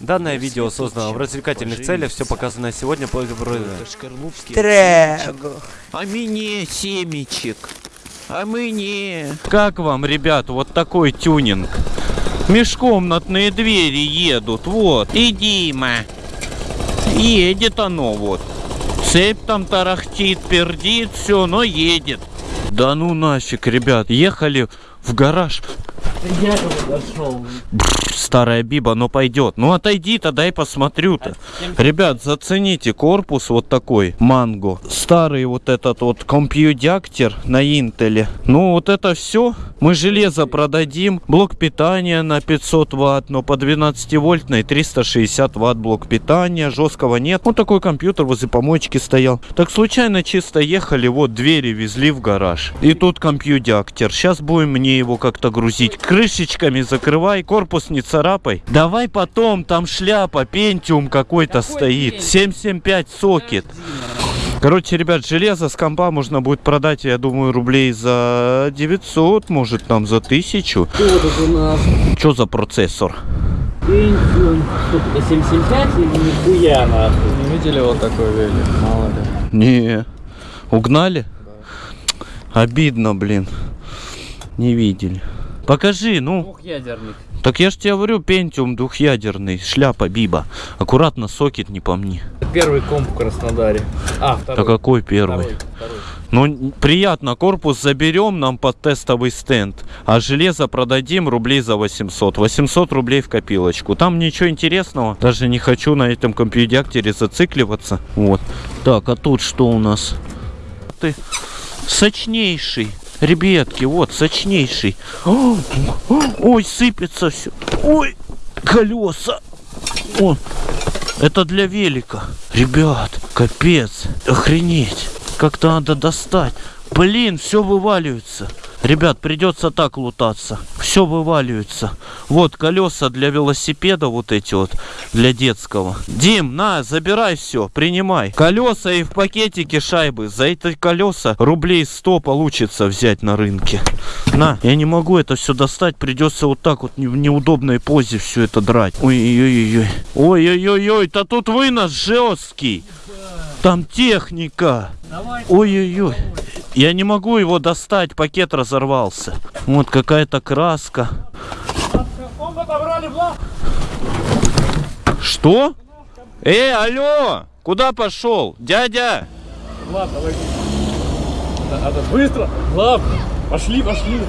Данное видео создано в развлекательных целях, все показанное сегодня по Трего. А мне семечек. А мне... Как вам, ребят, вот такой тюнинг? Межкомнатные двери едут, вот. И Дима. Едет оно вот. Цепь там тарахтит, пердит, все, но едет. Да ну нафиг, ребят, ехали в гараж. Я подошел. Старая биба, но пойдет. Ну отойди-то, дай посмотрю-то. Ребят, зацените корпус вот такой, манго. Старый вот этот вот компьюдяктер на интеле. Ну вот это все. Мы железо продадим. Блок питания на 500 ватт, но по 12 вольтной 360 ватт блок питания. Жесткого нет. Вот такой компьютер возле помоечки стоял. Так случайно чисто ехали, вот двери везли в гараж. И тут компьюдяктер. Сейчас будем мне его как-то грузить. Крышечками закрывай, корпус не царапай. Давай потом, там шляпа, пентиум какой-то стоит. 775 сокет. Короче, ребят, железо с компа можно будет продать, я думаю, рублей за 900, может там за 1000. Что тут у нас? Что за процессор? Pentium. Что это, 775 или нихуя нахуй? Не видели вот такой велик? Мало ли. Не. Угнали? Обидно, блин. Не видели. Покажи, ну. Двухъядерник. Так я ж тебе говорю, пентиум двухъядерный, шляпа биба. Аккуратно сокет не помни. Первый комп в Краснодаре. А, Да второй. какой первый? Второй, второй. Ну, приятно, корпус заберем нам под тестовый стенд, а железо продадим рублей за 800. 800 рублей в копилочку. Там ничего интересного, даже не хочу на этом компьюдяктере зацикливаться. Вот. Так, а тут что у нас? Ты сочнейший. Ребятки, вот, сочнейший. О, Ой, сыпется все. Ой, колеса. О, это для велика. Ребят, капец. Охренеть. Как-то надо достать. Блин, все вываливается. Ребят, придется так лутаться. Все вываливается. Вот колеса для велосипеда, вот эти вот, для детского. Дим, на, забирай все, принимай. Колеса и в пакетике шайбы. За эти колеса рублей 100 получится взять на рынке. На, я не могу это все достать. Придется вот так вот в неудобной позе все это драть. Ой-ой-ой. Ой-ой-ой, да тут вынос жесткий. Там техника. Ой-ой-ой. Я не могу его достать, пакет разорвался. Вот какая-то краска. Что? Эй, алло! Куда пошел? Дядя! Влад, давай. Да, да, быстро! Влад, пошли, пошли.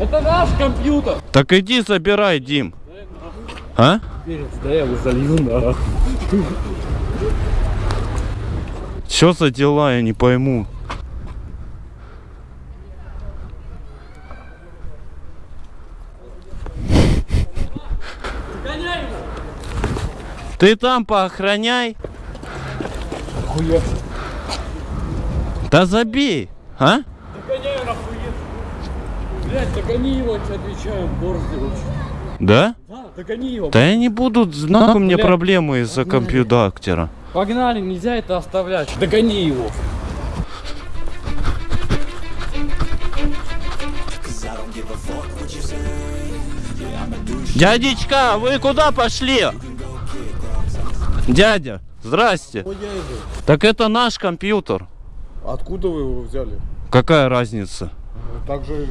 Это наш компьютер. Так иди забирай, Дим. А? Перец, да я его залью, да. Что за дела, я не пойму. Ты там поохраняй. Хуя. Да забей, а? Догоняю нахуй. Блять, догони его, я тебе отвечаю, борзый вообще. Да? Да, догони его. Да я не буду, меня Бля. проблемы из-за компьютера. Погнали, нельзя это оставлять. Догони его. Дядечка, вы куда пошли? Дядя, здрасте. Так это наш компьютер. Откуда вы его взяли? Какая разница? Так же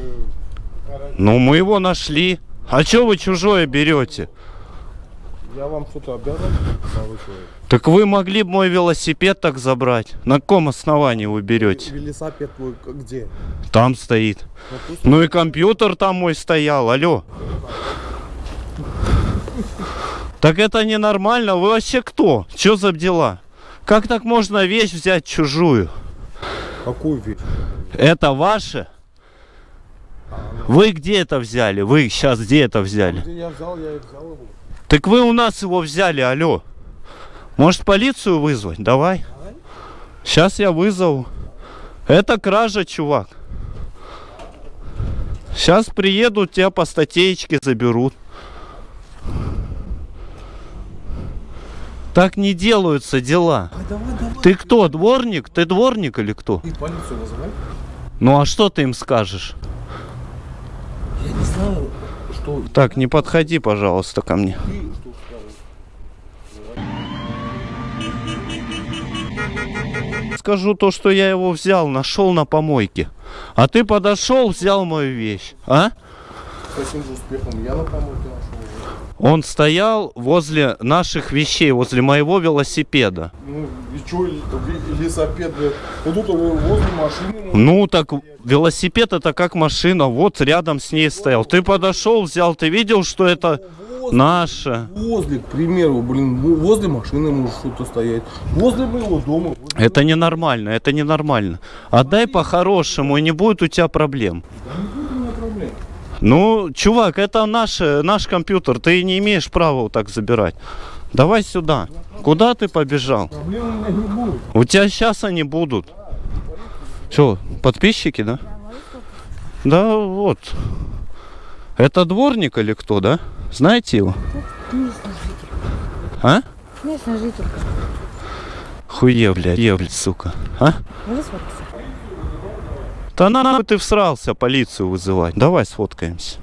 Ну, мы его нашли. А чё вы чужое берете? я вам что-то обязан? А вы что? Так вы могли бы мой велосипед так забрать. На каком основании вы берете? Велосипед твой где? Там стоит. Ну, Ну и компьютер там мой стоял, алло. Так это ненормально, вы вообще кто? Чё за дела? Как так можно вещь взять чужую? какую вещь? Это ваше? Вы где это взяли? Вы сейчас где это взяли? Где я взял, я и взял его. Так вы у нас его взяли, алло. Может полицию вызвать? Давай. Сейчас я вызову. Это кража, чувак. Сейчас приедут, тебя по статейке заберут. Так не делаются дела. Ты кто, дворник? Ты дворник или кто? Ты полицию вызывай. Ну а что ты им скажешь? Я не знаю, что Так, не подходи, пожалуйста, ко мне. ты что Скажу то, что я его взял, нашел на помойке. А ты подошел, взял мою вещь. А? С таким же успехом я на помойке нашел. Он стоял возле наших вещей, возле моего велосипеда. Ну и что, лесопед, блядь? Ну тут возле машины. Ну так велосипед это как машина, вот рядом с ней стоял. Ты подошел, взял, ты видел, что это наше. Возле, к примеру, блин, возле машины может что-то стоять. Возле моего дома. возле- Это ненормально, это ненормально. Отдай по-хорошему, и не будет у тебя проблем. Ну, чувак, это наш, наш компьютер, ты не имеешь права вот так забирать. Давай сюда. Куда ты побежал? Проблем у меня не будет. У тебя сейчас они будут. Что, подписчики, да? Да, вот. Это дворник или кто, да? Знаете его? А? Местный житель. Хуе, блядь, е, блядь, сука. А? Да на нахуй ты всрался полицию вызывать. Давай сфоткаемся.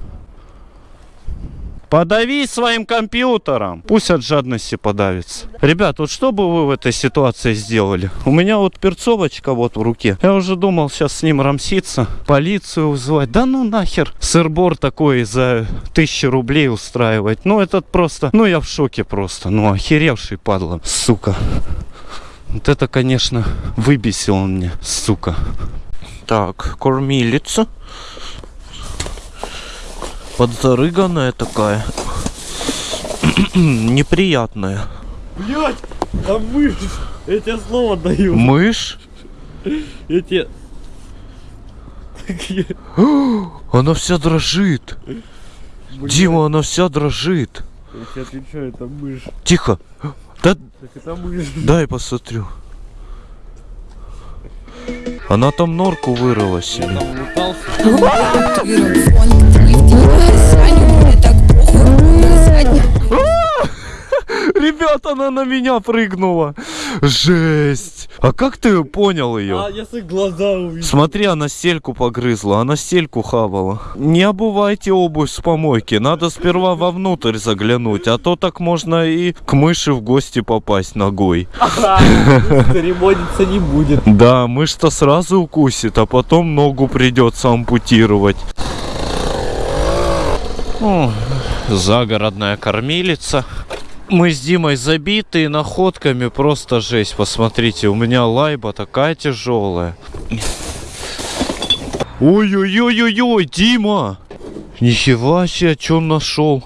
Подави своим компьютером. Пусть от жадности подавится. Ребят, вот что бы вы в этой ситуации сделали? У меня вот перцовочка вот в руке. Я уже думал сейчас с ним рамситься, полицию вызывать. Да ну нахер. Сырбор такой за тысячу рублей устраивать. Ну этот просто, ну я в шоке просто. Ну охеревший падла, сука. Вот это, конечно, выбесил он мне, сука. Так, кормилица. Подзарыганная такая. Неприятная. Блять, там мышь. Я тебе слово даю. Мышь? Я тебе... Она вся дрожит. Дима, она вся дрожит. Я тебе отвечаю, это мышь. Тихо. Да, Так это мышь. дай посмотрю. Она там норку вырыла себе. Ребят, она на меня прыгнула. Жесть. А как ты понял ее? А, свои глаза увидел. Смотри, она стельку погрызла, она стельку хавала. Не обувайте обувь с помойки, надо сперва вовнутрь заглянуть, а то так можно и к мыши в гости попасть ногой. Церемониться не будет. Да, мышь-то сразу укусит, а потом ногу придется ампутировать. Загородная кормилица. Мы с Димой забитые находками, просто жесть. Посмотрите, у меня лайба такая тяжелая. Ой-ой-ой-ой-ой, Дима! Ничего себе, что он нашел?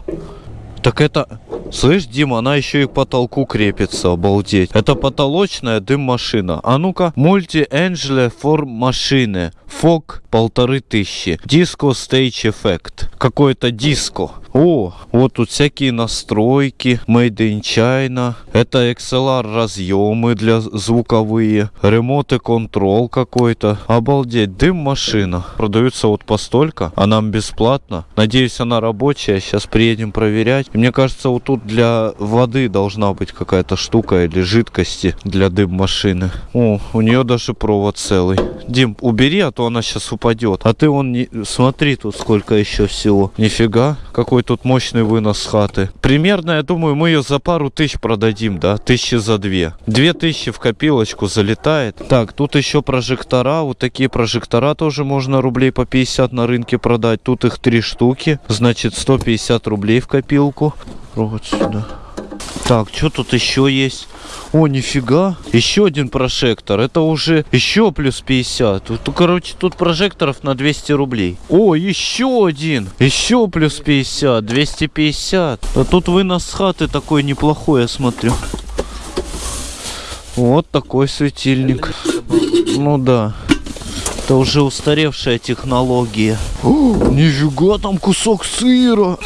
Так это... Слышь, Дима, она еще и к потолку крепится, обалдеть. Это потолочная дым-машина. А ну-ка, мульти-энджеле форм машины. Фок полторы тысячи. Диско стейдж эффект. Какое-то диско. О, вот тут всякие настройки. Made in China. Это XLR разъемы для звуковые. Ремонт и контрол какой-то. Обалдеть, дым-машина. Продаются вот постолько, а нам бесплатно. Надеюсь, она рабочая. Сейчас приедем проверять. Мне кажется, вот тут для воды должна быть какая-то штука или жидкости для дым-машины. О, у нее даже провод целый. Дим, убери, а то она сейчас упадет. А ты он не... Смотри тут сколько еще всего. Нифига, какой тут мощный вынос хаты. Примерно, я думаю, мы ее за пару тысяч продадим, да? Тысячи за две. Две тысячи в копилочку залетает. Так, тут еще прожектора. Вот такие прожектора тоже можно рублей по 50 на рынке продать. Тут их три штуки. Значит, 150 рублей в копилку. Вот сюда. Так, что тут еще есть? О, нифига. Еще один прожектор. Это уже еще плюс 50. Тут, ну, короче, тут прожекторов на 200 рублей. О, еще один. Еще плюс 50. 250. А тут вынос с хаты такой неплохой, я смотрю. Вот такой светильник. Ну да. Это уже устаревшая технология. О, нифига, там кусок сыра.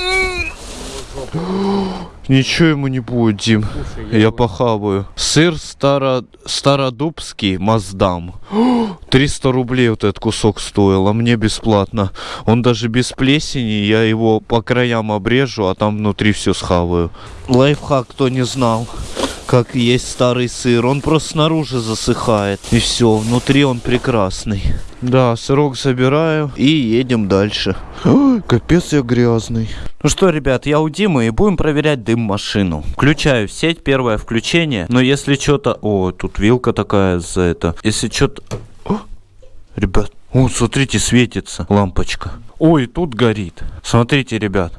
Ничего ему не будет, Дим. Я похаваю. Сыр старо... стародубский Маздам. 300 рублей вот этот кусок стоил, а мне бесплатно. Он даже без плесени, я его по краям обрежу, а там внутри все схаваю. Лайфхак, кто не знал. Как есть старый сыр, он просто снаружи засыхает. И все, внутри он прекрасный. Да, сырок забираю и едем дальше. Ой, капец я грязный. Ну что, ребят, я у Димы и будем проверять дым машину. Включаю сеть, первое включение. Но если что-то... О, тут вилка такая за это. Если что-то... О, Ребят, о, смотрите, светится лампочка. Ой, тут горит. Смотрите, ребят.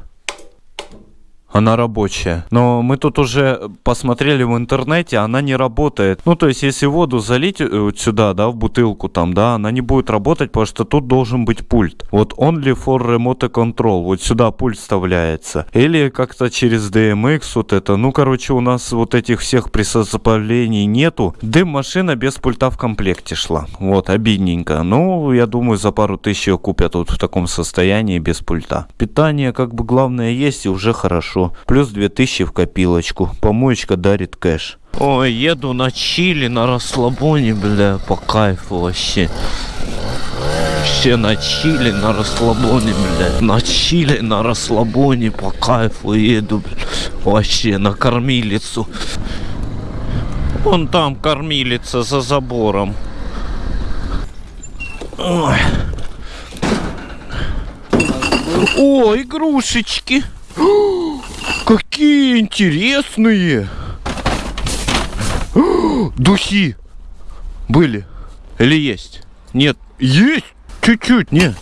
Она рабочая. Но мы тут уже посмотрели в интернете, она не работает. Ну, то есть, если воду залить э, вот сюда, да, в бутылку там, да, она не будет работать, потому что тут должен быть пульт. Вот only for remote control. Вот сюда пульт вставляется. Или как-то через DMX вот это. Ну, короче, у нас вот этих всех приспособлений нету. Дым машина без пульта в комплекте шла. Вот, обидненько. Ну, я думаю, за пару тысяч ее купят вот в таком состоянии без пульта. Питание, как бы, главное есть и уже хорошо. Плюс 2000 в копилочку. Помоечка дарит кэш. Ой, еду на чили, на расслабоне, бля, по кайфу вообще. Вообще на чили, на расслабоне, бля. На чили, на расслабоне, по кайфу еду, бля. Вообще на кормилицу. Вон там кормилица за забором. Ой. О, игрушечки. Какие интересные! Духи были или есть? Нет, есть чуть-чуть, нет.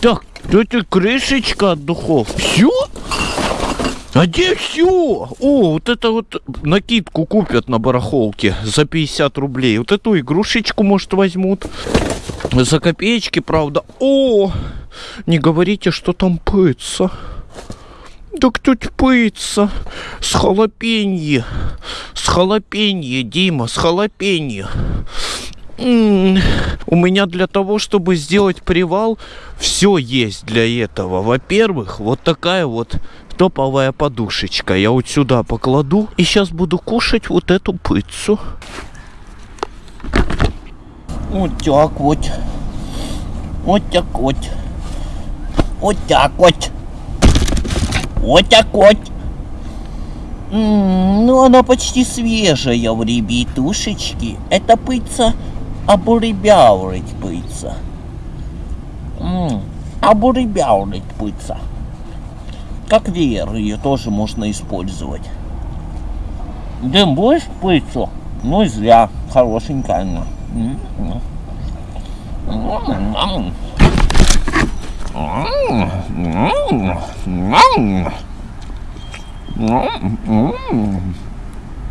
Так, это крышечка от духов. Все? А где все? О, вот это вот накидку купят на барахолке за 50 рублей. Вот эту игрушечку, может, возьмут. За копеечки, правда. О, не говорите, что там пыться. Так тут пыться. С халапенье. С халапенье, Дима, с халапенье. У меня для того, чтобы сделать привал, все есть для этого. Во-первых, вот такая вот топовая подушечка. Я вот сюда покладу и сейчас буду кушать вот эту пыцу. Вот так вот. Вот так вот. Вот так вот. Вот так вот. М, Ну, она почти свежая в ребятушечки. Это пыца обуребяурить пыца. М, Обуребяурить пыца. Как веер ее тоже можно использовать. Дым будешь пыцу? Ну зря. Хорошенькая она. М,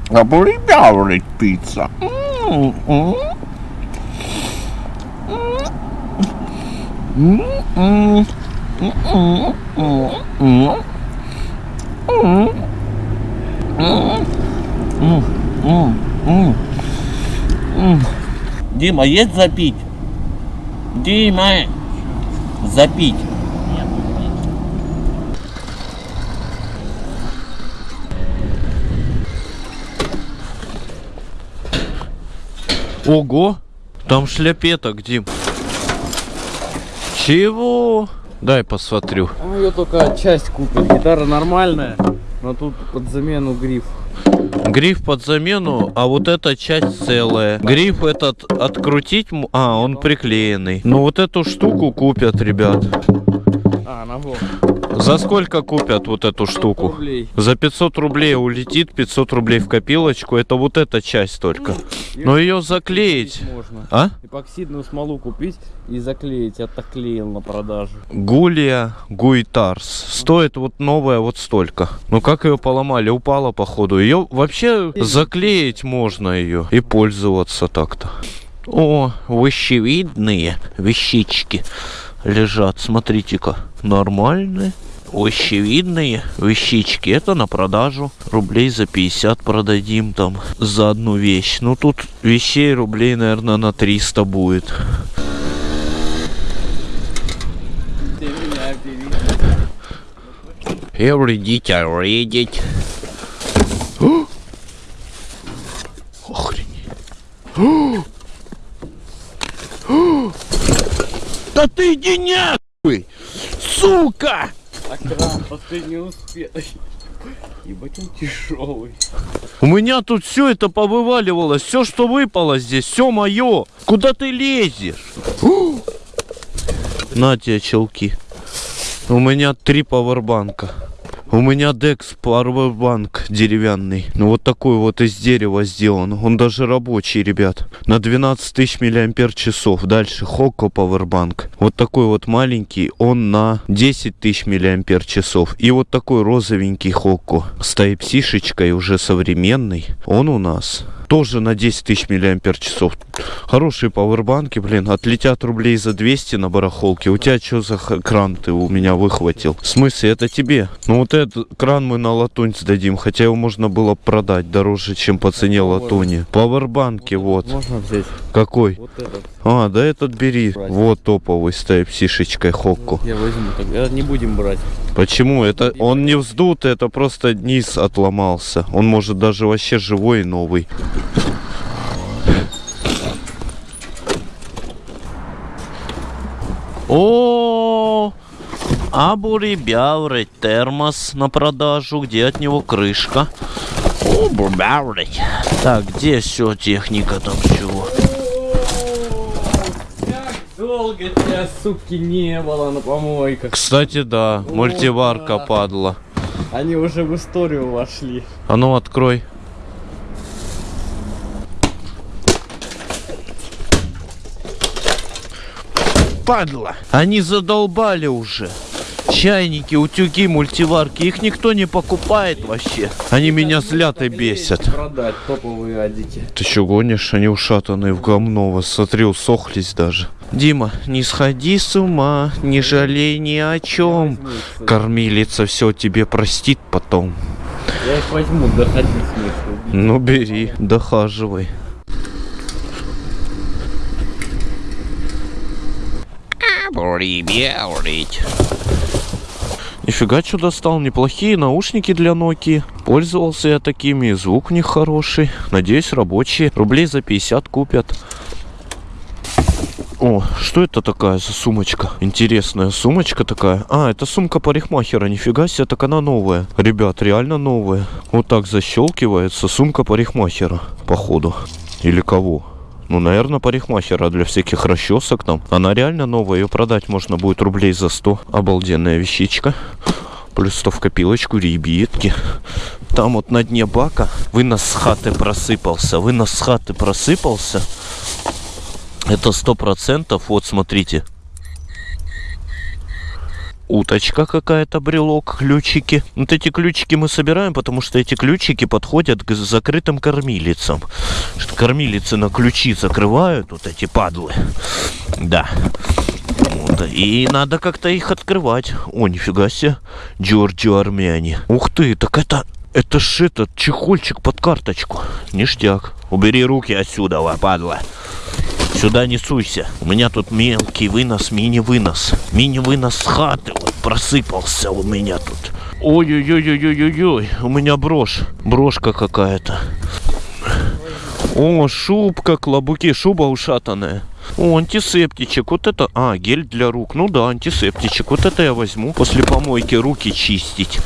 Обуребяурить пицца. Дима, есть запить? Дима, запить. Ого! Там шляпеток, Дим. Чего? Дай посмотрю. Он ее только часть купит. Гитара нормальная, но тут под замену гриф. Гриф под замену, а вот эта часть целая. Гриф этот открутить, а, он приклеенный. Ну вот эту штуку купят, ребят. А, ногу. За сколько купят вот эту штуку? рублей. За 500 рублей улетит, 500 рублей в копилочку. Это вот эта часть только. Но ее заклеить. Можно. А? Эпоксидную смолу купить и заклеить. Я так клеил на продажу. Гулия Гуитарс. Стоит вот новая вот столько. Ну как ее поломали? Упала походу. Ее вообще заклеить можно ее и пользоваться так-то. О, вещевидные вещички лежат. Смотрите-ка, нормальные. Вещевидные вещички. Это на продажу. Рублей за 50 продадим там за одну вещь. Ну тут вещей рублей, наверное, на 300 будет. Every редить. Охренеть. Да ты иди нахуй! Сука! Так кран последний успех. Ебать он тяжелый. У меня тут все это повываливалось, все, что выпало здесь, все мое. Куда ты лезешь? На тебе челки. У меня три пауэрбанка. У меня Dex Powerbank деревянный. Ну вот такой вот из дерева сделан. Он даже рабочий, ребят. На 12 тысяч миллиампер часов. Дальше Hokko Powerbank. Вот такой вот маленький. Он на 10 тысяч миллиампер часов. И вот такой розовенький Hokko. С Type-C-шечкой уже современный. Он у нас тоже на 10 тысяч миллиампер часов. Хорошие пауэрбанки, блин, отлетят рублей за 200 на барахолке. У тебя что за кран ты у меня выхватил? В смысле, это тебе? Ну вот этот кран мы на латунь сдадим, хотя его можно было продать дороже, чем по цене латуни. Пауэрбанки вот. Можно взять Какой? вот этот. А, да этот бери. Вот топовый с Type-C-шечкой Хокку. Я возьму тогда. Не будем брать. Почему? Это он не вздутый, это просто низ отломался. Он может даже вообще живой и новый. О, Абурибяурый термос на продажу. Где от него крышка? Абурибяурый. Так, где все техника там чего? Долго тебя, суки, не было на помойках. Кстати, да, мультиварка падла. Они уже в историю вошли. А ну открой. Падла. Они задолбали уже. Чайники, утюги, мультиварки. Их никто не покупает вообще. Они меня злят и бесят. Продать топовые адики. Ты что гонишь? Они ушатанные в говно. Вас смотри, усохлись даже. Дима, не сходи с ума, не жалей ни о чем. Кормилица все тебе простит потом. Я их возьму, доходить смысл. Ну бери, дохаживай. Нифига что достал, неплохие наушники для Nokia. Пользовался я такими, звук у них хороший. Надеюсь, рабочие. Рублей за 50 купят. О, что это такая за сумочка? Интересная сумочка такая. А, это сумка парикмахера. Нифига себе, так она новая. Ребят, реально новая. Вот так защелкивается сумка парикмахера, походу. Или кого? Ну, наверное, парикмахера для всяких расчесок там. Она реально новая, ее продать можно будет рублей за 100. Обалденная вещичка. Плюс 100 в копилочку, ребятки. Там вот на дне бака вынос с хаты просыпался. Вынос с хаты просыпался. Это сто процентов. Вот, смотрите. Уточка какая-то, брелок, ключики. Вот эти ключики мы собираем, потому что эти ключики подходят к закрытым кормилицам. Что кормилицы на ключи закрывают, вот эти падлы. Да. Вот, и надо как-то их открывать. О, нифига себе. Джорджио армяне. Ух ты, так это... Это ж этот чехольчик под карточку. Ништяк. Убери руки отсюда, падла. Сюда не суйся. У меня тут мелкий вынос, мини-вынос. Мини-вынос с хаты вот просыпался у меня тут. Ой-ой-ой-ой-ой-ой. У меня брошь. Брошка какая-то. О, шубка, клобуки, шуба ушатанная. О, антисептичек, вот это, а, гель для рук, ну да, антисептичек, вот это я возьму, после помойки руки чистить.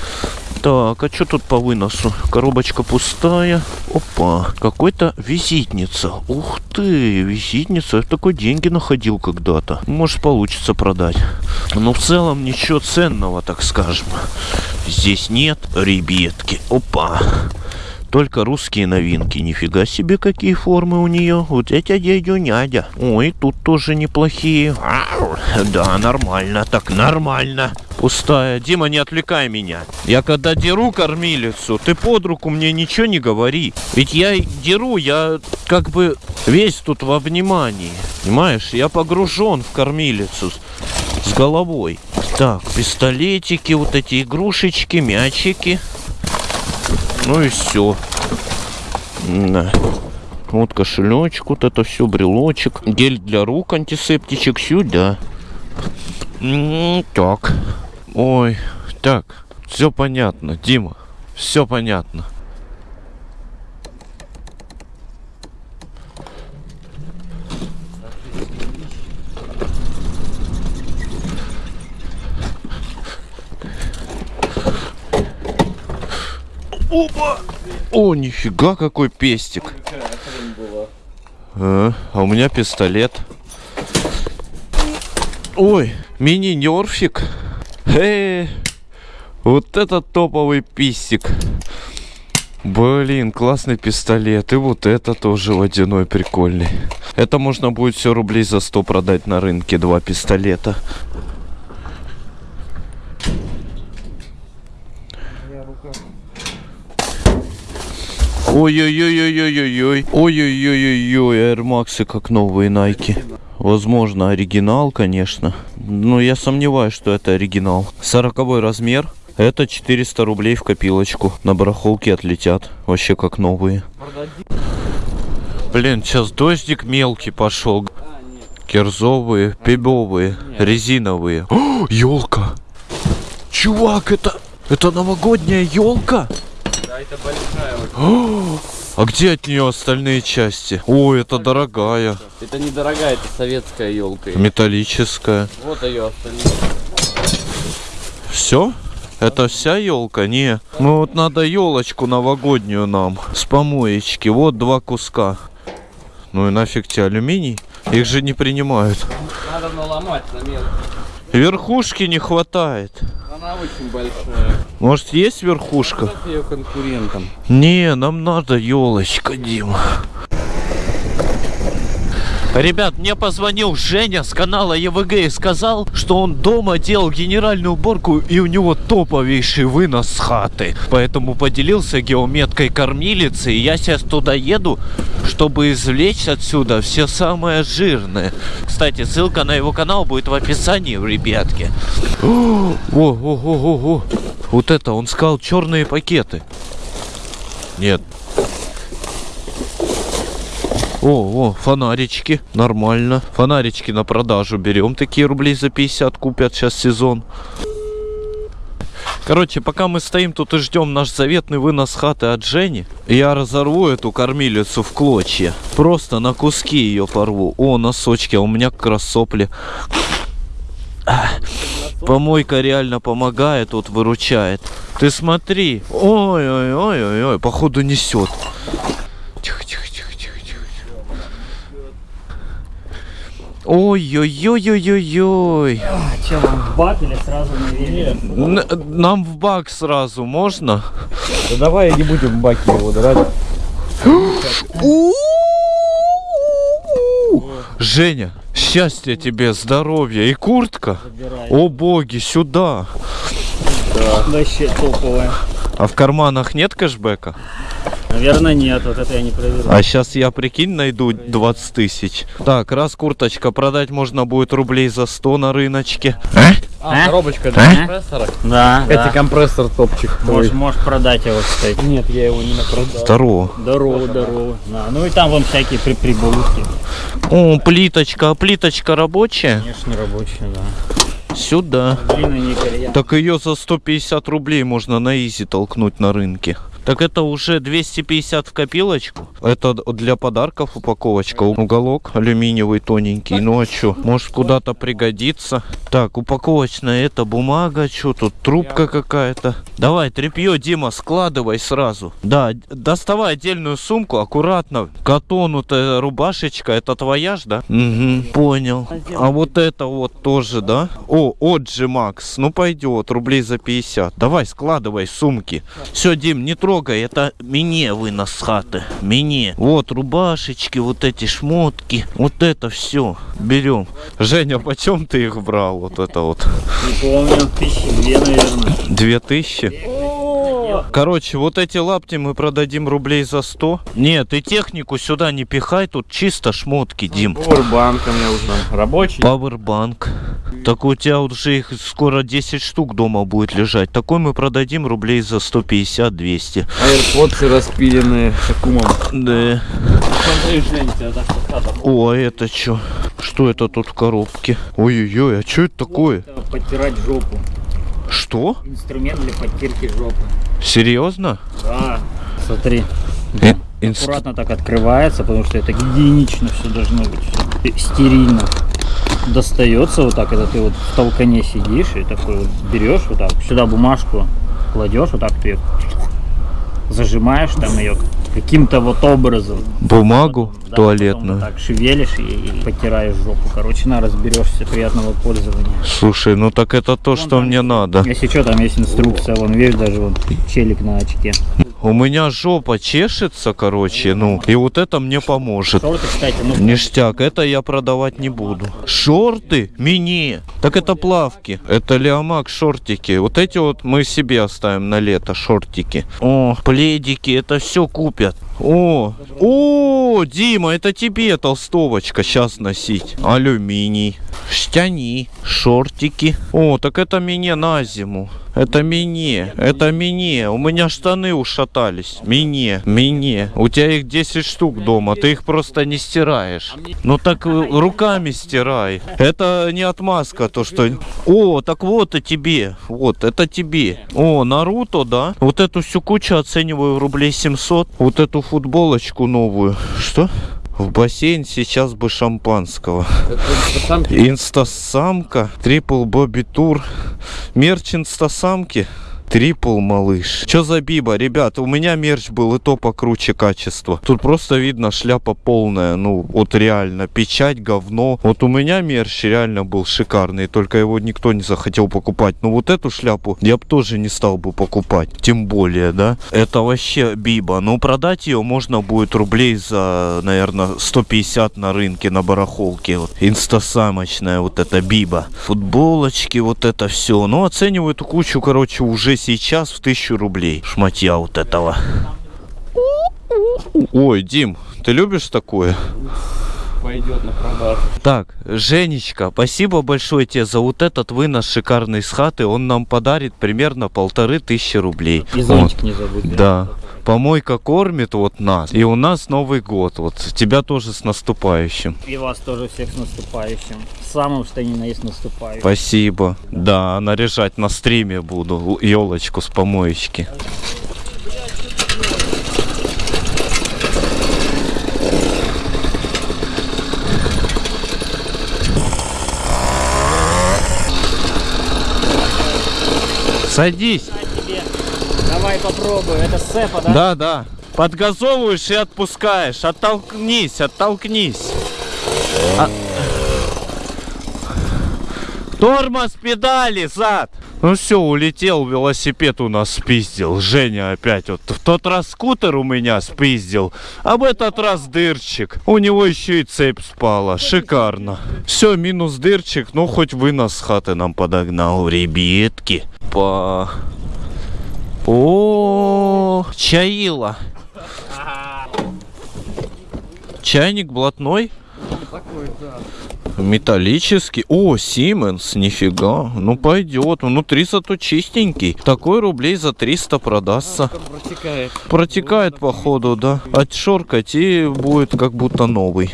Так, а что тут по выносу? Коробочка пустая. Опа, какой-то визитница. Ух ты, визитница. Я такой деньги находил когда-то. Может, получится продать. Но в целом ничего ценного, так скажем. Здесь нет, ребятки. Опа. Только русские новинки. Нифига себе, какие формы у нее. Вот эти дядю нядя. Ой, тут тоже неплохие. Ау, Да, нормально. Так, нормально. Пустая. Дима, не отвлекай меня. Я когда деру кормилицу, ты под руку мне ничего не говори. Ведь я деру, я как бы весь тут во внимании. Понимаешь, я погружен в кормилицу с головой. Так, пистолетики, вот эти игрушечки, мячики. Ну и все. Да. Вот кошелечек, вот это все, брелочек. Гель для рук, антисептичек сюда. Так. Ой, так. Все понятно, Дима. Все понятно. Опа! О, нифига какой пестик. А, а у меня пистолет. Ой, Мини-нерфик. Эй, вот это топовый писик. Блин, классный пистолет. И вот это тоже водяной прикольный. Это можно будет все рублей за 100 продать на рынке. Два пистолета. Ой-ой-ой-ой-ой-ой-ой. Ой-ой-ой-ой-ой. Air Max как новые Nike. Возможно, оригинал, конечно. Но я сомневаюсь, что это оригинал. 40 размер. Это 400 рублей в копилочку. На барахолке отлетят. Вообще как новые. Блин, сейчас дождик мелкий пошел. Кирзовые, пебовые, резиновые. елка! Чувак, это... Это новогодняя елка? Это большая вот. А где от нее остальные части? О, это дорогая. Это недорогая, это советская елка. Металлическая. Вот ее остальные. Все? Это вся елка? Не. Ну вот надо елочку новогоднюю нам. С помоечки. Вот два куска. Ну и нафиг тебе алюминий? Их же не принимают. Надо наломать на мелко. Верхушки не хватает. Она очень большая. Может есть верхушка? Ее конкурентам? Не, нам надо елочка, Дима. Ребят, мне позвонил Женя с канала ЕВГ и сказал, что он дома делал генеральную уборку и у него топовейший вынос с хаты. Поэтому поделился геометкой кормилицы и я сейчас туда еду, чтобы извлечь отсюда все самое жирное. Кстати, ссылка на его канал будет в описании, ребятки. О, о, о, о, о. Вот это, он сказал черные пакеты. Нет. О, о, фонарички, нормально. Фонарички на продажу берем, такие рублей за 50 купят, сейчас сезон. Короче, пока мы стоим тут и ждем наш заветный вынос хаты от Жени, я разорву эту кормилицу в клочья. Просто на куски ее порву. О, носочки, а у меня как раз сопли. Помойка реально помогает, вот выручает. Ты смотри. Ой-ой-ой-ой-ой, походу несет. Тихо, тихо, тихо, тихо, тихо. Ой-ой-ой-ой-ой-ой. Че, вам в бак или сразу на велик? Нам в бак сразу можно? Да давай не будем в баке его драть. Женя, счастья тебе, здоровья и куртка. О боги, сюда. Вообще топовая. А в карманах нет кэшбэка? Наверное, нет, вот это я не проверил. А сейчас я, прикинь, найду 20 тысяч. Так, раз курточка продать можно будет рублей за 100 на рыночке. А, А? коробочка для А? компрессора. Да, Это да. компрессор топчик. Можешь, можешь продать его, кстати. Нет, я его не напродал. Здорово. Здорово, здорово. Да. Ну и там вон всякие при прибаутки. О, плиточка. А плиточка рабочая? Конечно, рабочие, да. Сюда. Так ее за 150 рублей можно на изи толкнуть на рынке. Так это уже 250 в копилочку. Это для подарков упаковочка. Уголок алюминиевый тоненький. Ну а что? Может куда-то пригодится. Так, упаковочная это бумага. Что тут? Трубка какая-то. Давай, тряпье, Дима, складывай сразу. Да, доставай отдельную сумку, аккуратно. Катону-то рубашечка, это твоя ж, да? Угу, понял. А вот это вот тоже, да? О, Оджи Макс. Ну пойдет, рублей за 50. Давай, складывай сумки. Все, Дим, не трогай, это мне вынос хаты. Мне. Вот рубашечки, вот эти шмотки. Вот это все. Берем. Женя, почем ты их брал? Вот это вот. Не помню, тысячи две, наверное. Две тысячи? Короче, вот эти лапти мы продадим рублей за 100. Нет, и технику сюда не пихай, тут чисто шмотки, Дим. Поwerbank у меня уже рабочий. Пауэрбанк. Так у тебя уже их скоро 10 штук дома будет лежать. Такой мы продадим рублей за 150-200. AirPods распиленные с аккумом. Да. О, а это что? Что это тут в коробке? Ой-ой-ой, а что это такое? Это Подтирать жопу. Что? Инструмент для подтирки жопы. Серьезно? Да. Смотри. Э, инст- Аккуратно так открывается, потому что это гигиенично все должно быть. Стерильно. Достается вот так, это ты вот в толкане сидишь и такой вот берешь вот так, сюда бумажку кладешь, вот так ты её зажимаешь там ее каким-то вот образом. Бумагу? Да, туалетную. потом вот так шевелишь и, и потираешь жопу. Короче, на, разберешься. Приятного пользования. Слушай, ну так это то, Вон что там мне надо. Если что, там есть инструкция. Вон, видишь, даже вон челик на очке. У меня жопа чешется, короче, ну, и вот это мне поможет. Шорты, кстати, ну... Ништяк, это я продавать не буду. Шорты? Мини. Так это плавки. Это Леомак шортики. Вот эти вот мы себе оставим на лето, шортики. О, пледики, это все купят. О, о, Дима, это тебе толстовочка сейчас носить. Алюминий, штяни, шортики. О, так это мне на зиму. Это мне, это мне. У меня штаны ушатались. Мне, мне. У тебя их 10 штук дома, ты их просто не стираешь. Ну так э, руками стирай. Это не отмазка, то что... О, так вот и тебе. Вот, это тебе. О, Наруто, да? Вот эту всю кучу оцениваю в рублей 700. Вот эту футболочку новую. Что? В бассейн сейчас бы шампанского. Инстасамка, трипл Бобби Тур, мерч инстасамки. Трипл малыш. Что за биба? Ребята, у меня мерч был и то покруче качества. Тут просто видно шляпа полная. Ну, вот реально. Печать, говно. Вот у меня мерч реально был шикарный. Только его никто не захотел покупать. Но вот эту шляпу я бы тоже не стал бы покупать. Тем более, да? Это вообще биба. Ну, продать ее можно будет рублей за, наверное, 150 на рынке, на барахолке. Вот. Инстасамочная вот эта биба. Футболочки, вот это все. Ну, оцениваю эту кучу, короче, уже сейчас в 1000 рублей. Шматья вот этого. Ой, Дим, ты любишь такое? Пойдет на продажу. Так, Женечка, спасибо большое тебе за вот этот вынос шикарный с хаты. Он нам подарит примерно полторы тысячи рублей. И Вот. зонтик не забудь. Да. Помойка кормит вот нас. И у нас Новый год. Вот тебя тоже с наступающим. И вас тоже всех с наступающим. Самым, что ни на есть наступающим. Спасибо. Да, наряжать на стриме буду елочку с помоечки. Садись. Давай попробуй. Это сцепа, да? Да, да. Подгазовываешь и отпускаешь. Оттолкнись, оттолкнись. А- Тормоз, педали, зад. Ну все, улетел, велосипед у нас спиздил. Женя опять вот. В тот раз скутер у меня спиздил, а в этот раз дырчик. У него еще и цепь спала. Шикарно. Все, минус дырчик, ну хоть вынос с хаты нам подогнал, ребятки. По... О, чаила. Чайник блатной? Металлический. О, Сименс, нифига. Ну пойдет. Внутри зато чистенький. Такой рублей за 300 продастся. Протекает. Протекает походу, да. Отшоркать и будет как будто новый.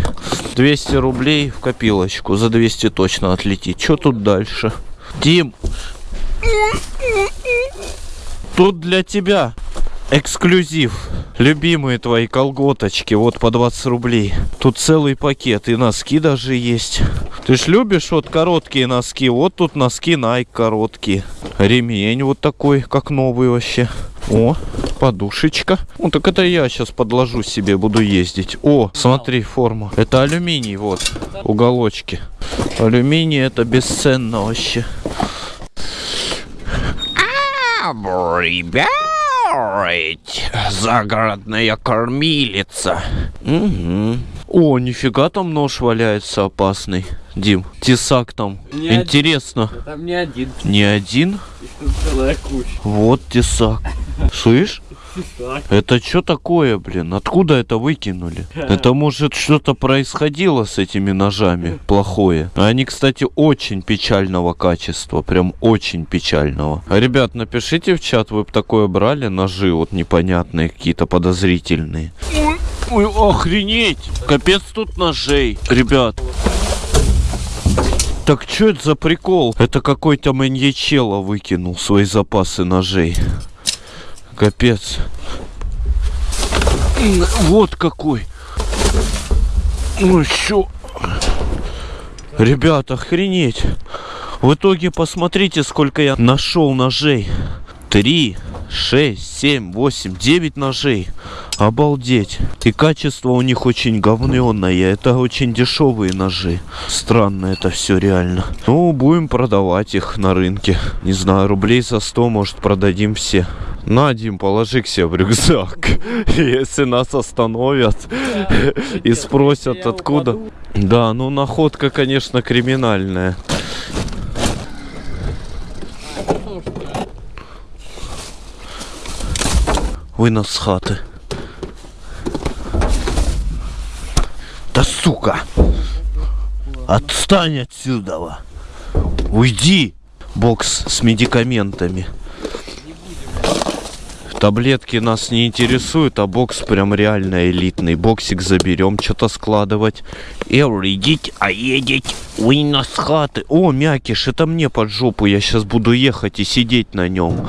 200 рублей в копилочку. За 200 точно отлетит. Что тут дальше? Дим. Тут для тебя эксклюзив. Любимые твои колготочки, вот по 20 рублей. Тут целый пакет, и носки даже есть. Ты ж любишь вот короткие носки, вот тут носки Nike короткие. Ремень вот такой, как новый вообще. О, подушечка. Ну так это я сейчас подложу себе, буду ездить. О, смотри, форма. Это алюминий, вот, уголочки. Алюминий это бесценно вообще. Ребят, загородная кормилица. Угу. О, нифига там нож валяется опасный. Дим, тесак там. Не один. Интересно. Там не один, Не один? Вот тесак. Слышь? Это что такое, блин? Откуда это выкинули? Это может что-то происходило с этими ножами плохое. Они, кстати, очень печального качества. Прям очень печального. Ребят, напишите в чат, вы бы такое брали ножи вот непонятные, какие-то подозрительные. Ой, охренеть! Капец тут ножей. Ребят, так что это за прикол? Это какой-то маньячело выкинул свои запасы ножей. Капец. Вот какой. Ну чё? Ребята, охренеть. В итоге посмотрите, сколько я нашел ножей. Три, шесть, семь, восемь, девять ножей. Обалдеть. И качество у них очень говненное. Это очень дешевые ножи. Странно это все реально. Ну, будем продавать их на рынке. Не знаю, рублей за 100, может, продадим все. На, Дим, положи к себе в рюкзак. Если нас остановят и спросят, откуда. Да, ну находка, конечно, криминальная. Вынос с хаты. Да сука! Отстань отсюда! Уйди! Бокс с медикаментами. Таблетки нас не интересуют, а бокс прям реально элитный. Боксик заберем, что-то складывать. Эвридить, а едеть, с хаты. О, мякиш, это мне под жопу. Я сейчас буду ехать и сидеть на нем.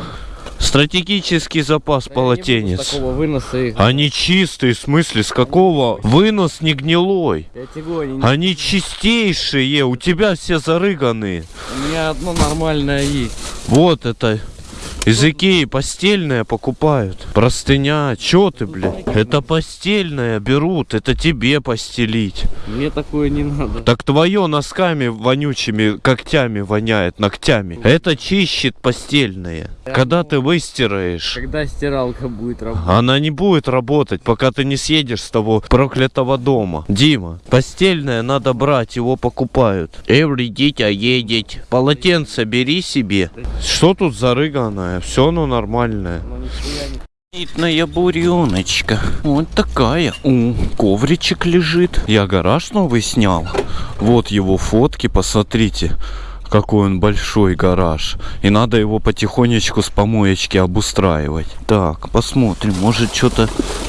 Стратегический запас полотенец. Такого выноса. Они чистые, в смысле, с какого? Вынос не гнилой. Они- Они чистейшие, у тебя все зарыганные. у меня одно нормальное есть. Вот это. Из Икеи постельное покупают. Простыня. Чё ты, блядь? Это постельное берут. Это тебе постелить. Мне такое не надо. Так твое носками вонючими когтями воняет, ногтями. Это чищет постельное. Когда ты выстираешь, Когда стиралка будет работать? она не будет работать, пока ты не съедешь с того проклятого дома. Дима, постельное надо брать, его покупают. Эвридить, а едеть. Полотенце бери себе. Что тут зарыганное? Все оно нормальное. Ну, нихуя не Элитная буреночка. Вот такая. У, ковричек лежит. Я гараж новый снял. Вот его фотки, посмотрите. Какой он большой гараж. И надо его потихонечку с помоечки обустраивать. Так, посмотрим. Может что-то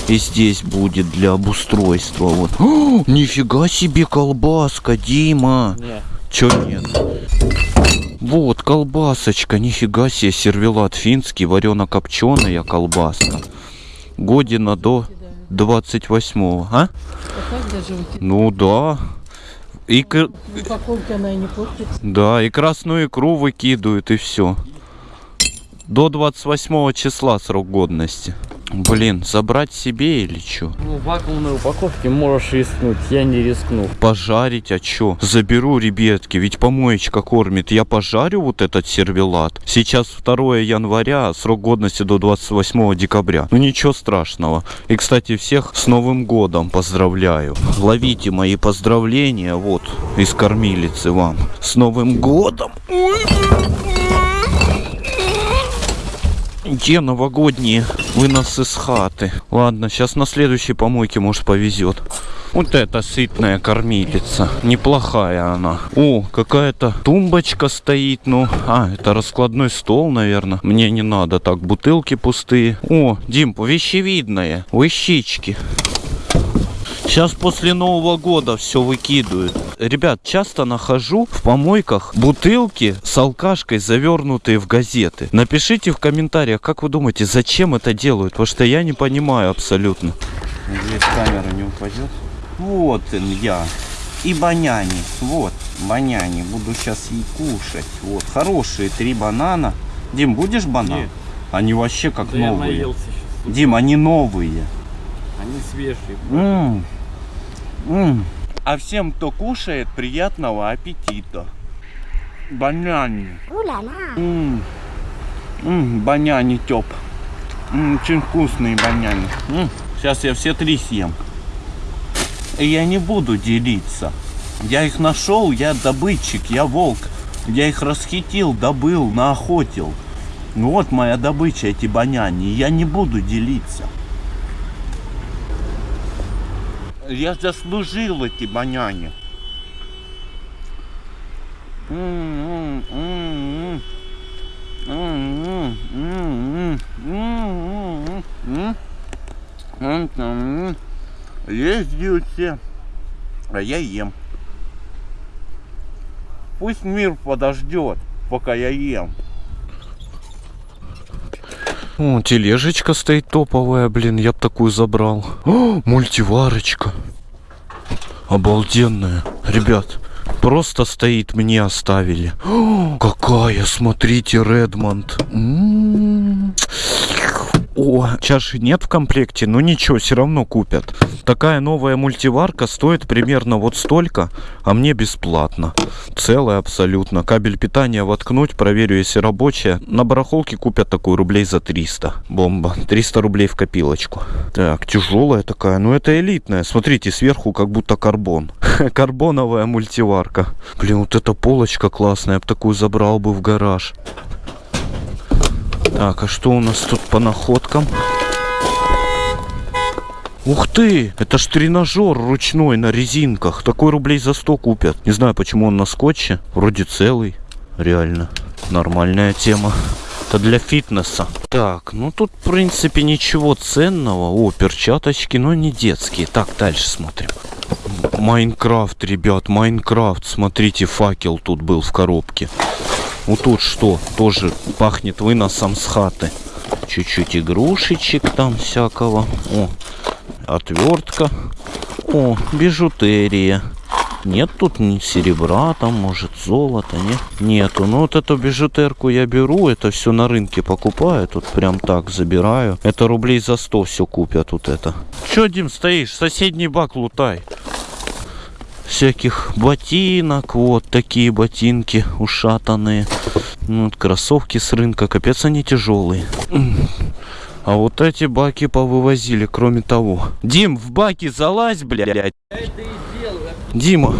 и здесь будет для обустройства. Вот. О, нифига себе колбаска, Дима. Не. Чё нет? Вот, колбасочка, нифига себе, сервелат финский, варено-копченая колбаска. Година до 28-го, а? А Ну да. И, кр- в упаковке она и не портится. да, и красную икру выкидывают, и все. До 28 числа срок годности. Блин, забрать себе или что? Ну, в вакуумной упаковке можешь рискнуть, я не рискну. Пожарить, а чё? Заберу, ребятки, ведь помоечка кормит. Я пожарю вот этот сервелат. Сейчас 2 января, срок годности до 28 декабря. Ну ничего страшного. И, кстати, всех с Новым годом поздравляю. Ловите мои поздравления, вот, из кормилицы вам. С Новым годом! Где новогодние выносы с хаты? Ладно, сейчас на следующей помойке, может, повезет. Вот это сытная кормилица. Неплохая она. О, какая-то тумбочка стоит. Ну, а, это раскладной стол, наверное. Мне не надо. Так, бутылки пустые. О, Дим, вещевидная. Вещички. Сейчас после Нового года все выкидывают. Ребят, часто нахожу в помойках бутылки с алкашкой, завернутые в газеты. Напишите в комментариях, как вы думаете, зачем это делают? Потому что я не понимаю абсолютно. Здесь камера не упадет. Вот он я. И баняни. Вот, баняни. Буду сейчас и кушать. Вот, хорошие три банана. Дим, будешь банан? Нет. Они вообще как Да я новые. наелся сейчас. Дим, они новые. Они свежие. М. М. А всем, кто кушает, приятного аппетита. Баняни. М. М, Баняни тёп. М, Очень вкусные баняни. М, Сейчас я все три съем. И я не буду делиться. Я их нашел, я добытчик, я волк. Я их расхитил, добыл, наохотил. Ну вот моя добыча, эти баняни. Я не буду делиться. Я заслужил эти м. Ездят все, а я ем. Пусть мир подождет, пока я ем. О, тележечка стоит топовая, блин, я б такую забрал. О, мультиварочка. Обалденная. Ребят, Просто стоит, мне оставили. О, какая, смотрите, Редмонд. М-м-м. О, чаши нет в комплекте, но ничего, все равно купят. Такая новая мультиварка стоит примерно вот столько, а мне бесплатно. Целая абсолютно. Кабель питания воткнуть, проверю, если рабочая. На барахолке купят такую рублей за 300. Бомба. 300 рублей в копилочку. Так, тяжелая такая. Ну, это элитная. Смотрите, сверху как будто карбон. Карбоновая мультиварка. Блин, вот эта полочка классная. Я бы такую забрал бы в гараж. Так, а что у нас тут по находкам? Ух ты! Это ж тренажер ручной на резинках. Такой рублей за 100 купят. Не знаю, почему он на скотче. Вроде целый. Реально. Нормальная тема. Это для фитнеса. Так, ну тут, в принципе, ничего ценного. О, перчаточки, но не детские. Так, дальше смотрим. Майнкрафт, ребят, Майнкрафт. Смотрите, факел тут был в коробке. Вот тут что? Тоже пахнет выносом с хаты. Чуть-чуть игрушечек там всякого. О, отвертка. О, бижутерия. Нет тут ни серебра, там может золото, нет? Нету. Ну вот эту бижутерку я беру, это все на рынке покупаю, тут прям так забираю. Это рублей за 100 все купят вот это. Че, Дим, стоишь? Соседний бак лутай всяких ботинок. Вот такие ботинки ушатанные. Ну, вот кроссовки с рынка. Капец, они тяжелые. А вот эти баки повывозили, кроме того. Дим, в баки залазь, блядь. Дима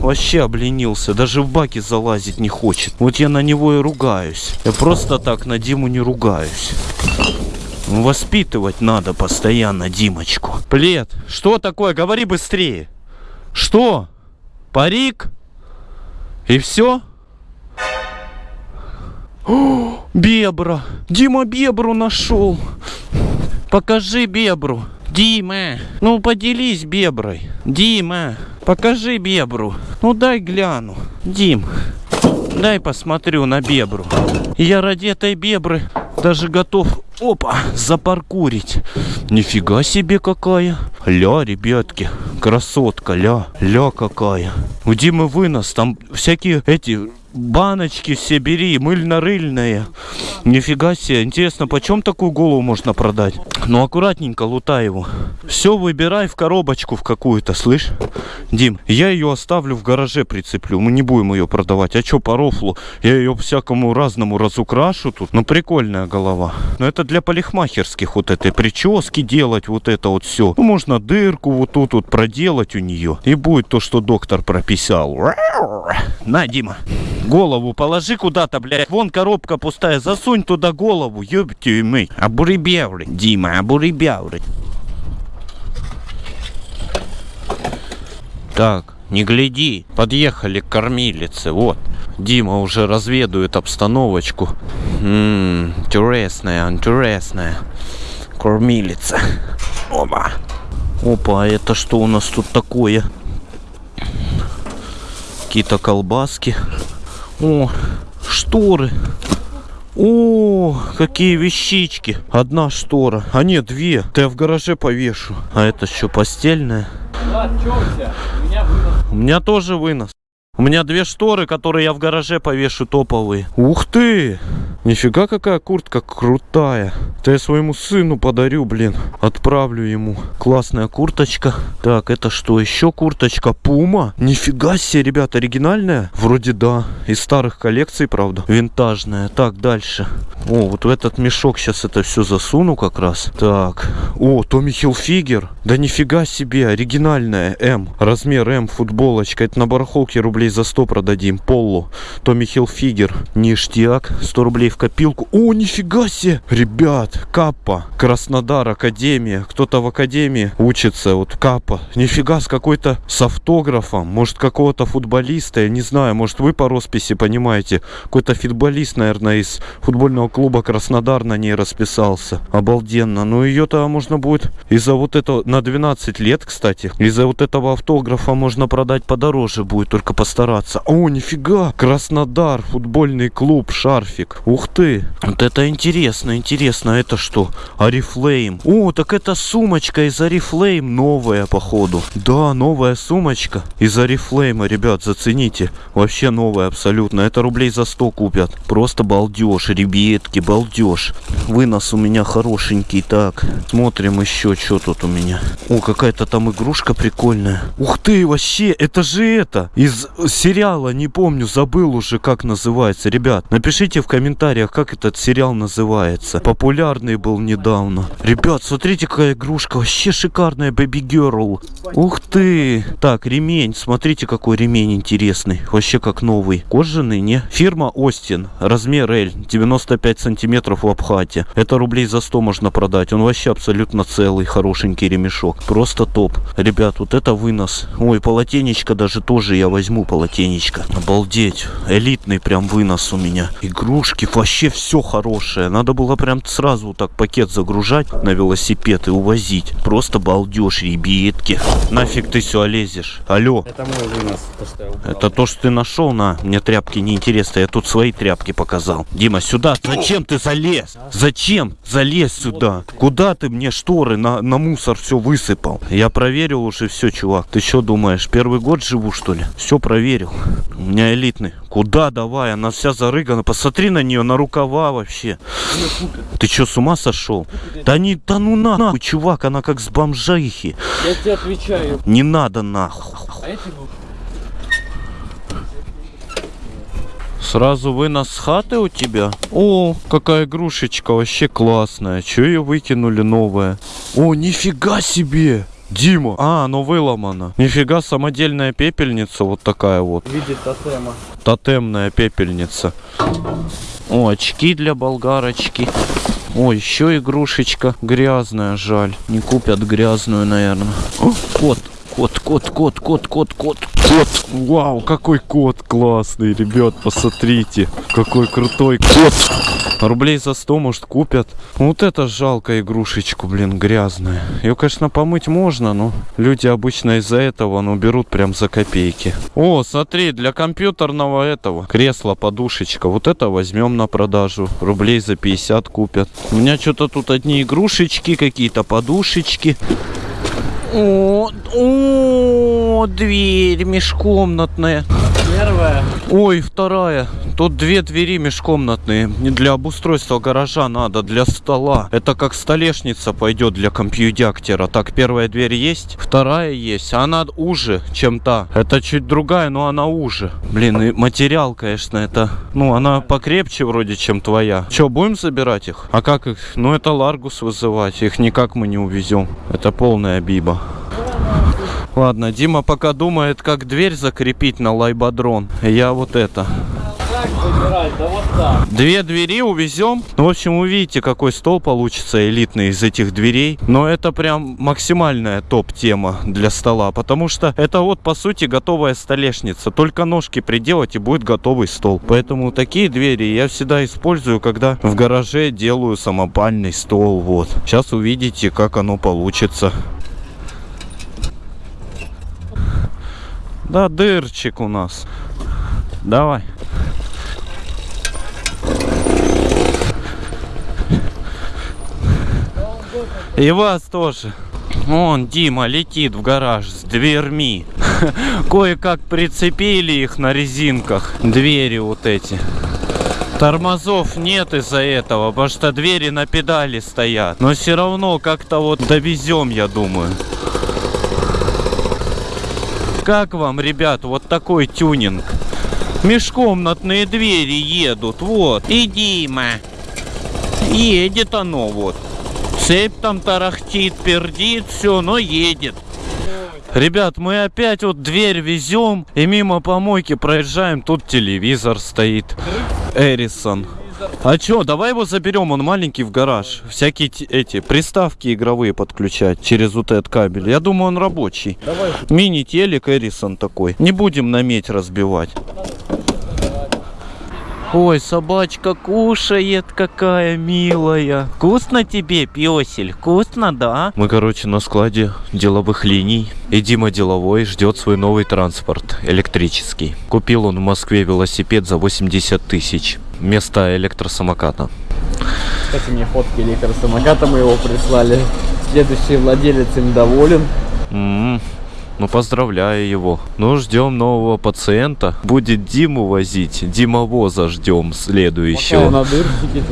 вообще обленился, даже в баки залазить не хочет. Вот я на него и ругаюсь. Я просто так на Диму не ругаюсь. Воспитывать надо постоянно Димочку. Плед, что такое? Говори быстрее. Что? Парик? И все? О, бебра! Дима бебру нашел! Покажи бебру! Дима! Ну поделись беброй! Дима! Покажи бебру! Ну дай гляну! Дим! Дай посмотрю на бебру. Я ради этой бебры даже готов, опа, запаркурить. Нифига себе какая. Ля, ребятки, красотка, ля, ля какая. У Димы вынос, там всякие эти баночки все бери, мыльно-рыльные. Нифига себе. Интересно, почем такую голову можно продать? Ну, аккуратненько лутай его. Все выбирай в коробочку в какую-то, слышь? Дим, я ее оставлю в гараже прицеплю. Мы не будем ее продавать. А что по рофлу? Я ее всякому разному разукрашу тут. Ну, прикольная голова. Но это для парикмахерских вот этой прически делать, вот это вот все. Ну, можно дырку вот тут вот проделать у нее. И будет то, что доктор прописал. На, Дима. Голову положи куда-то, блядь. Вон коробка пустая. Засунь туда голову. Ёбти мы. Обуребявры. Дима, обуребявры. Так, не гляди. Подъехали к кормилице. Вот. Дима уже разведует обстановочку. Ммм, интересная, интересная. Кормилица. Опа. Опа, а это что у нас тут такое? Какие-то колбаски. О, шторы. О, какие вещички. Одна штора. А нет, две. Ты я в гараже повешу. А это что, постельная? Влад, чё у тебя? У меня вынос. У меня тоже вынос. У меня две шторы, которые я в гараже повешу топовые. Ух ты! Нифига какая куртка крутая. Это я своему сыну подарю, блин. Отправлю ему. Классная курточка. Так, это что? Еще курточка Пума? Нифига себе, ребят, оригинальная? Вроде да. Из старых коллекций, правда. Винтажная. Так, дальше. О, вот в этот мешок сейчас это все засуну как раз. Так. О, Томми Хилфигер. Да нифига себе, оригинальная М. Размер М, футболочка. Это на барахолке рублей за 100 продадим. Полло. Томми Хилфигер. Ништяк. 100 рублей в копилку. О, нифига себе! Ребят, Каппа, Краснодар, Академия. Кто-то в Академии учится. Вот Каппа. Нифига с какой-то с автографом. Может, какого-то футболиста. Я не знаю. Может, вы по росписи понимаете. Какой-то футболист, наверное, из футбольного клуба Краснодар на ней расписался. Обалденно. Ну, ее-то можно будет из-за вот этого на 12 лет, кстати. Из-за вот этого автографа можно продать подороже будет. Только постараться. О, нифига! Краснодар, футбольный клуб, шарфик. Ух ты, вот это интересно, интересно, это что? Арифлейм. О, так это сумочка из Арифлейм новая, походу. Да, новая сумочка из Арифлейма, ребят, зацените. Вообще новая абсолютно. Это рублей за 100 купят. Просто балдеж, ребятки, балдеж. Вынос у меня хорошенький. Так, смотрим еще, что тут у меня. О, какая-то там игрушка прикольная. Ух ты, вообще, это же это. Из сериала, не помню, забыл уже, как называется. Ребят, напишите в комментариях, как этот сериал называется. Популярный был недавно. Ребят, смотрите, какая игрушка. Вообще шикарная Baby Girl. Ух ты. Так, ремень. Смотрите, какой ремень интересный. Вообще как новый. Кожаный, не? Фирма Остин. Размер L. 95 сантиметров в обхвате. Это рублей за 100 можно продать. Он вообще абсолютно целый, хорошенький ремешок. Просто топ. Ребят, вот это вынос. Ой, полотенечко даже тоже я возьму полотенечко. Обалдеть. Элитный прям вынос у меня. Игрушки, вообще все хорошее. Надо было прям сразу так пакет загружать на велосипед и увозить. Просто балдеж, ребятки. Нафиг ты все лезешь? Алло. Это мой вынос поставил. Это то, что ты нашел, на. Мне тряпки не интересно. Я тут свои тряпки показал. Дима, сюда. Зачем ты залез? Зачем? Залез сюда. Куда ты мне шторы на, на мусор все высыпал? Я проверил уже все, чувак. Ты что думаешь, первый год живу, что ли? Все проверил. У меня элитный. Куда давай? Она вся зарыгана. Посмотри на нее, на рукава вообще. Ты что, с ума сошел? Да не, да ну на, нахуй, чувак, она как с бомжихи. Я тебе отвечаю. Не надо нахуй. А эти Сразу вынос с хаты у тебя? О, какая игрушечка, вообще классная. Че ее выкинули новая? О, нифига себе! Дима! А, оно выломано. Нифига, самодельная пепельница вот такая вот. в виде тотема. Тотемная пепельница. О, очки для болгарочки. О, еще игрушечка грязная, жаль. Не купят грязную, наверное. О, кот, кот, кот, кот, кот, кот, кот. Кот! Вау, какой кот классный, ребят, посмотрите. Какой крутой кот. Рублей за 100, может, купят. Вот это жалко игрушечку, блин, грязная. Ее, конечно, помыть можно, но люди обычно из-за этого, ну, берут прям за копейки. О, смотри, для компьютерного этого кресла подушечка. Вот это возьмем на продажу. Рублей за 50 купят. У меня что-то тут одни игрушечки, какие-то подушечки. О, о, дверь межкомнатная. Первая. Ой, вторая. Тут две двери межкомнатные. Не для обустройства гаража надо, для стола. Это как столешница пойдет для компьюдяктера. Так, первая дверь есть, вторая есть. Она уже, чем та. Это чуть другая, но она уже. Блин, и материал, конечно, это... Ну, она покрепче вроде, чем твоя. Че, будем забирать их? А как их? Ну, это Ларгус вызывать. Их никак мы не увезем. Это полная биба. Ладно, Дима пока думает, как дверь закрепить на лайбадрон. Я вот это. Две двери увезем. Ну, в общем, увидите, какой стол получится элитный из этих дверей. Но это прям максимальная топ-тема для стола. Потому что это вот, по сути, готовая столешница. Только ножки приделать и будет готовый стол. Поэтому такие двери я всегда использую, когда в гараже делаю самопальный стол. Вот. Сейчас увидите, как оно получится. Да, дырчик у нас. Давай. И вас тоже. Вон Дима летит в гараж с дверьми. Кое-как прицепили их на резинках. Двери вот эти. Тормозов нет из-за этого, потому что двери на педали стоят. Но все равно как-то вот довезем, я думаю. Как вам, ребят, вот такой тюнинг? Межкомнатные двери едут, вот. И Дима. Едет оно вот. Цепь там тарахтит, пердит, все, но едет. Ребят, мы опять вот дверь везем и мимо помойки проезжаем. Тут телевизор стоит. Эрисон. А чё, давай его заберем, он маленький в гараж. Всякие эти приставки игровые подключать через вот этот кабель. Я думаю, он рабочий. Мини-телек Эрисон такой. Не будем на медь разбивать. Ой, собачка кушает, какая милая. Вкусно тебе, песель? Вкусно, да? Мы, короче, на складе деловых линий. И Дима деловой ждет свой новый транспорт, электрический. Купил он в Москве велосипед за 80 тысяч. Вместо электросамоката. Кстати, мне фотки электросамоката моего прислали. Следующий владелец им доволен. М, Ну, поздравляю его. Ну, ждем нового пациента. Будет Диму возить. Димовоза ждем следующего.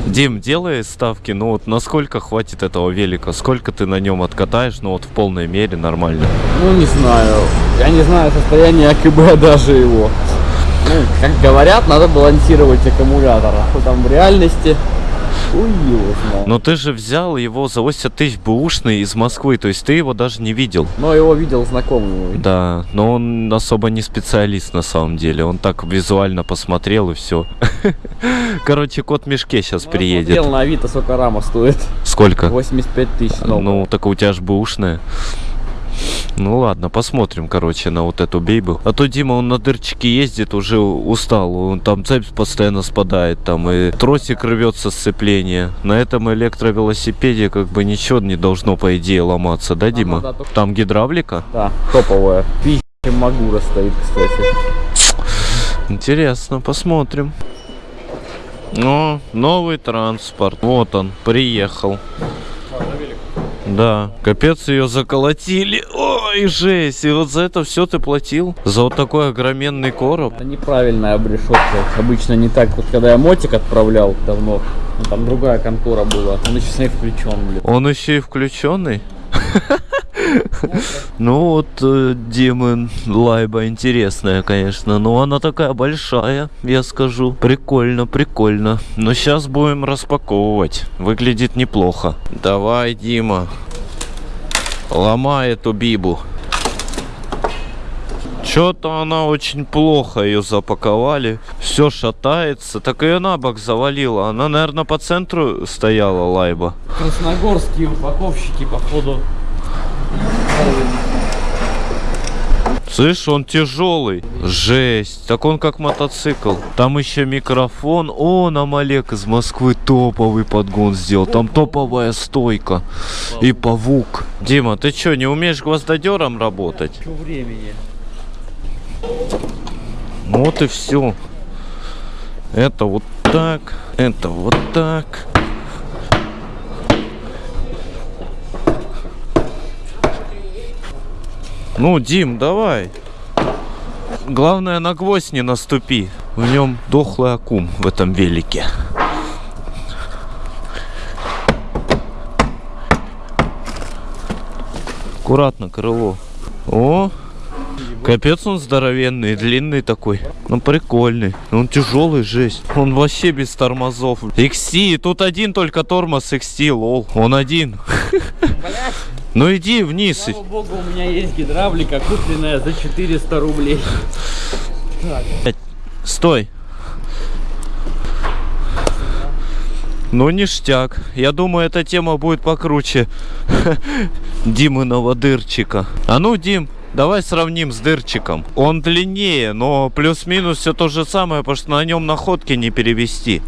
Дим, делай ставки, ну вот насколько хватит этого велика? Сколько ты на нем откатаешь, ну вот в полной мере нормально? Ну, не знаю. Я не знаю состояние АКБ даже его. Ну, как говорят, надо балансировать аккумулятор. А там в реальности? Знает. Но ты же взял его за 80 тысяч бэушный из Москвы, то есть ты его даже не видел. Но его видел знакомый мой. Да, но он особо не специалист на самом деле. Он так визуально посмотрел и все. Короче, кот в мешке сейчас приедет. Смотрел на Авито, сколько рама стоит. Сколько? 85 тысяч. Ну, так у тебя же бэушная. Ну ладно, посмотрим, короче, на вот эту бейбу. А то Дима, он на дырчике ездит, уже устал. Он там цепь постоянно спадает, там и тросик рвется сцепление. На этом электровелосипеде как бы ничего не должно, по идее, ломаться, да, Дима? да, только- Там гидравлика? Да, топовая. Пи*** Магура стоит, кстати. Интересно, посмотрим. О, новый транспорт. Вот он, приехал. Да, капец ее заколотили. Ой, жесть. И вот за это все ты платил? За вот такой огроменный короб? Это неправильная обрешетка. Обычно не так. Вот когда я мотик отправлял давно, там другая контора была. Он еще с ней включен, блин. Он еще и включенный? Ну вот, э, лайба интересная, конечно. Но она такая большая, я скажу. Прикольно, прикольно. Но сейчас будем распаковывать. Выглядит неплохо. Давай, Дима. Ломай эту бибу. Что-то она очень плохо ее запаковали. Все шатается. Так ее на бок завалила. Она, наверное, по центру стояла лайба. Красногорские упаковщики, походу. Слышь, он тяжелый. Жесть. Так он как мотоцикл. Там еще микрофон. О, нам Олег из Москвы топовый подгон сделал. Там топовая стойка. И павук. Дима, ты что, не умеешь гвоздодером работать? Что времени? Вот и все. Это вот так. Это вот так. Ну, Дим, давай. Главное, на гвоздь не наступи. В нем дохлый акум в этом велике. Аккуратно, крыло. О, капец он здоровенный, длинный такой. Ну, прикольный. Он тяжелый, жесть. Он вообще без тормозов. XT, тут один только тормоз XT, лол. Он один. Ну иди вниз. Слава богу, у меня есть гидравлика, купленная за 400 рублей. Стой. Ну, ништяк. Я думаю, эта тема будет покруче Димыного дырчика. А ну, Дим, давай сравним с дырчиком. Он длиннее, но плюс-минус все то же самое, потому что на нем находки не перевести.